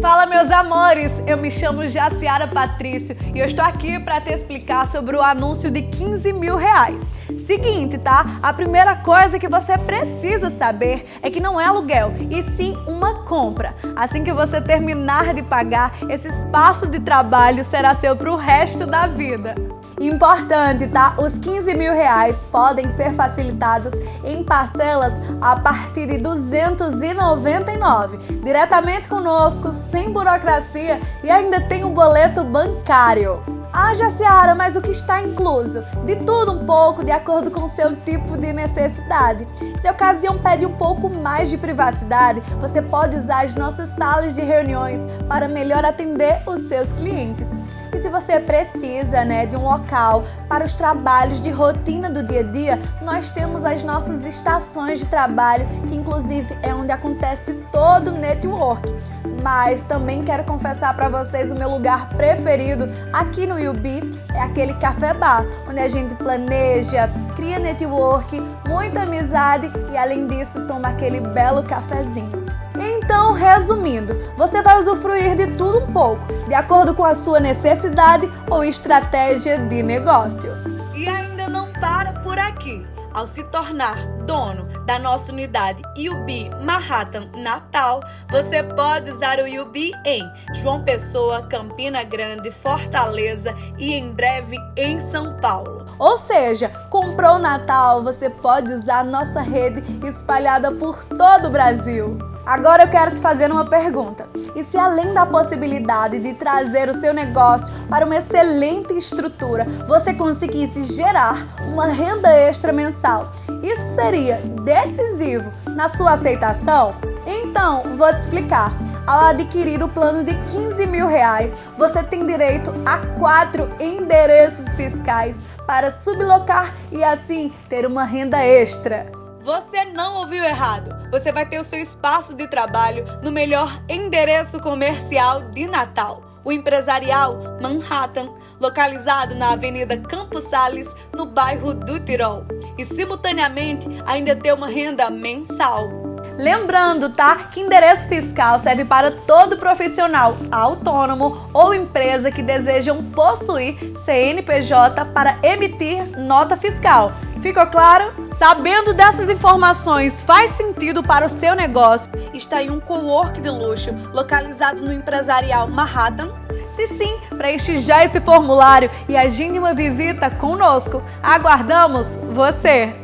Fala meus amores, eu me chamo Jaciara Patrício e eu estou aqui para te explicar sobre o anúncio de 15 mil reais. Seguinte, tá? A primeira coisa que você precisa saber é que não é aluguel, e sim uma compra. Assim que você terminar de pagar, esse espaço de trabalho será seu para o resto da vida. Importante, tá? Os 15 mil reais podem ser facilitados em parcelas a partir de 299, diretamente conosco, sem burocracia e ainda tem o um boleto bancário. Ah, Jaciara, mas o que está incluso? De tudo um pouco, de acordo com o seu tipo de necessidade. Se a ocasião pede um pouco mais de privacidade, você pode usar as nossas salas de reuniões para melhor atender os seus clientes. E se você precisa né, de um local para os trabalhos de rotina do dia a dia, nós temos as nossas estações de trabalho, que inclusive é onde acontece todo o network. Mas também quero confessar para vocês o meu lugar preferido aqui no UB é aquele café bar, onde a gente planeja, cria network, muita amizade e além disso toma aquele belo cafezinho. Então, resumindo, você vai usufruir de tudo um pouco, de acordo com a sua necessidade ou estratégia de negócio. E ainda não para por aqui. Ao se tornar dono da nossa unidade UB Manhattan Natal, você pode usar o UB em João Pessoa, Campina Grande, Fortaleza e em breve em São Paulo. Ou seja, comprou Natal, você pode usar nossa rede espalhada por todo o Brasil. Agora eu quero te fazer uma pergunta. E se além da possibilidade de trazer o seu negócio para uma excelente estrutura, você conseguisse gerar uma renda extra mensal, isso seria decisivo na sua aceitação? Então, vou te explicar. Ao adquirir o plano de 15 mil reais, você tem direito a quatro endereços fiscais para sublocar e assim ter uma renda extra. Você não ouviu errado. Você vai ter o seu espaço de trabalho no melhor endereço comercial de Natal. O Empresarial Manhattan, localizado na Avenida Campos Sales, no bairro do Tirol. E simultaneamente ainda ter uma renda mensal. Lembrando, tá, que endereço fiscal serve para todo profissional autônomo ou empresa que desejam possuir CNPJ para emitir nota fiscal. Ficou claro? Sabendo dessas informações faz sentido para o seu negócio? Está em um co-work de luxo localizado no empresarial Manhattan? Se sim, preenche já esse formulário e agende uma visita conosco. Aguardamos você!